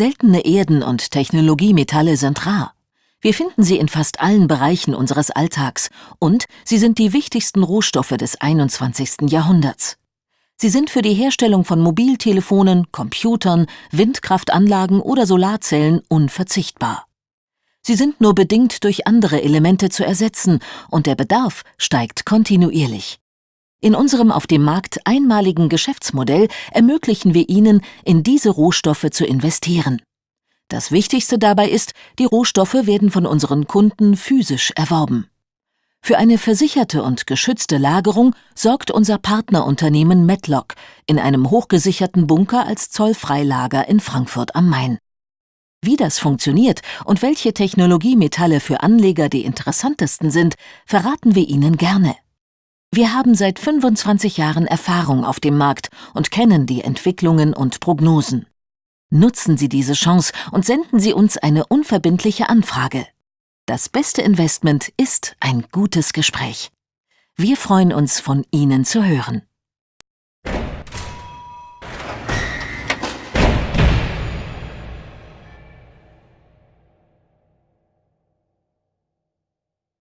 Seltene Erden und Technologiemetalle sind rar. Wir finden sie in fast allen Bereichen unseres Alltags und sie sind die wichtigsten Rohstoffe des 21. Jahrhunderts. Sie sind für die Herstellung von Mobiltelefonen, Computern, Windkraftanlagen oder Solarzellen unverzichtbar. Sie sind nur bedingt durch andere Elemente zu ersetzen und der Bedarf steigt kontinuierlich. In unserem auf dem Markt einmaligen Geschäftsmodell ermöglichen wir Ihnen, in diese Rohstoffe zu investieren. Das Wichtigste dabei ist, die Rohstoffe werden von unseren Kunden physisch erworben. Für eine versicherte und geschützte Lagerung sorgt unser Partnerunternehmen Medlock in einem hochgesicherten Bunker als Zollfreilager in Frankfurt am Main. Wie das funktioniert und welche Technologiemetalle für Anleger die interessantesten sind, verraten wir Ihnen gerne. Wir haben seit 25 Jahren Erfahrung auf dem Markt und kennen die Entwicklungen und Prognosen. Nutzen Sie diese Chance und senden Sie uns eine unverbindliche Anfrage. Das beste Investment ist ein gutes Gespräch. Wir freuen uns, von Ihnen zu hören.